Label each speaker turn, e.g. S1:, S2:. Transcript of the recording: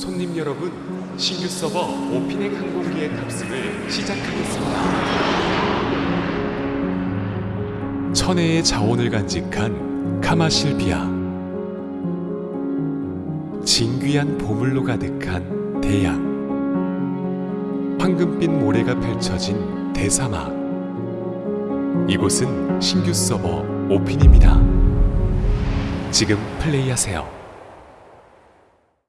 S1: 손님 여러분, 신규 서버 오피넥 항공기의 탑승을 시작하겠습니다. 천혜의 자원을 간직한 카마실비아. 진귀한 보물로 가득한 대양. 황금빛 모래가 펼쳐진 대사막. 이곳은 신규 서버 오핀입니다. 지금 플레이하세요.